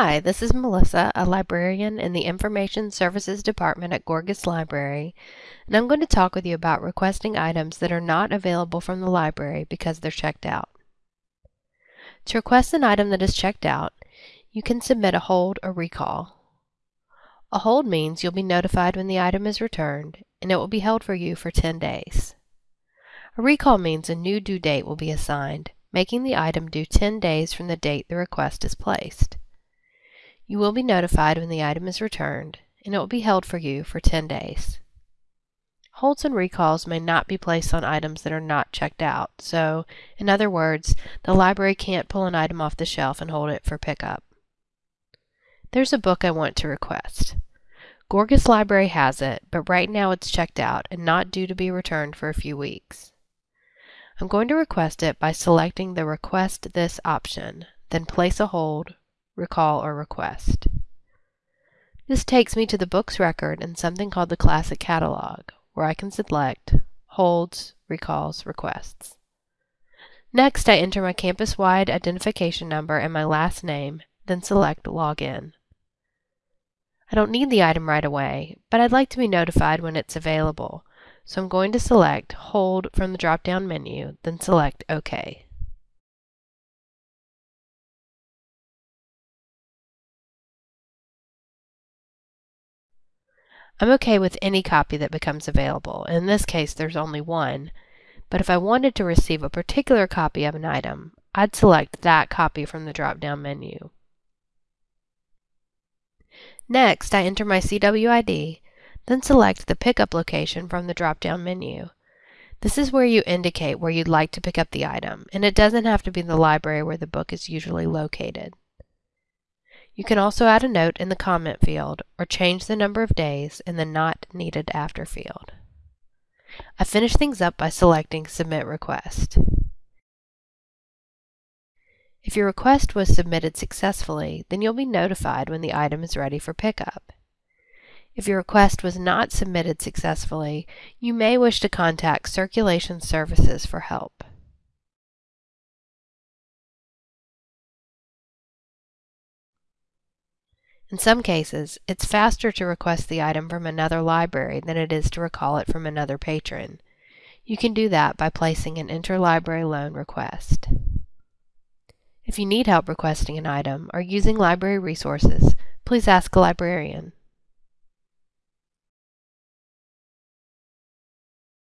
Hi, this is Melissa, a librarian in the Information Services Department at Gorgas Library, and I'm going to talk with you about requesting items that are not available from the library because they're checked out. To request an item that is checked out, you can submit a hold or recall. A hold means you'll be notified when the item is returned, and it will be held for you for 10 days. A recall means a new due date will be assigned, making the item due 10 days from the date the request is placed. You will be notified when the item is returned, and it will be held for you for 10 days. Holds and recalls may not be placed on items that are not checked out, so, in other words, the library can't pull an item off the shelf and hold it for pickup. There's a book I want to request. Gorgas Library has it, but right now it's checked out and not due to be returned for a few weeks. I'm going to request it by selecting the Request This option, then place a hold, recall, or request. This takes me to the book's record in something called the Classic Catalog, where I can select Holds, Recalls, Requests. Next, I enter my campus-wide identification number and my last name, then select Login. I don't need the item right away, but I'd like to be notified when it's available, so I'm going to select Hold from the drop-down menu, then select OK. I'm okay with any copy that becomes available. In this case, there's only one. But if I wanted to receive a particular copy of an item, I'd select that copy from the drop-down menu. Next, I enter my CWID, then select the pickup location from the drop-down menu. This is where you indicate where you'd like to pick up the item, and it doesn't have to be the library where the book is usually located. You can also add a note in the comment field or change the number of days in the Not Needed After field. I finish things up by selecting Submit Request. If your request was submitted successfully, then you'll be notified when the item is ready for pickup. If your request was not submitted successfully, you may wish to contact Circulation Services for help. In some cases, it's faster to request the item from another library than it is to recall it from another patron. You can do that by placing an interlibrary loan request. If you need help requesting an item or using library resources, please ask a librarian.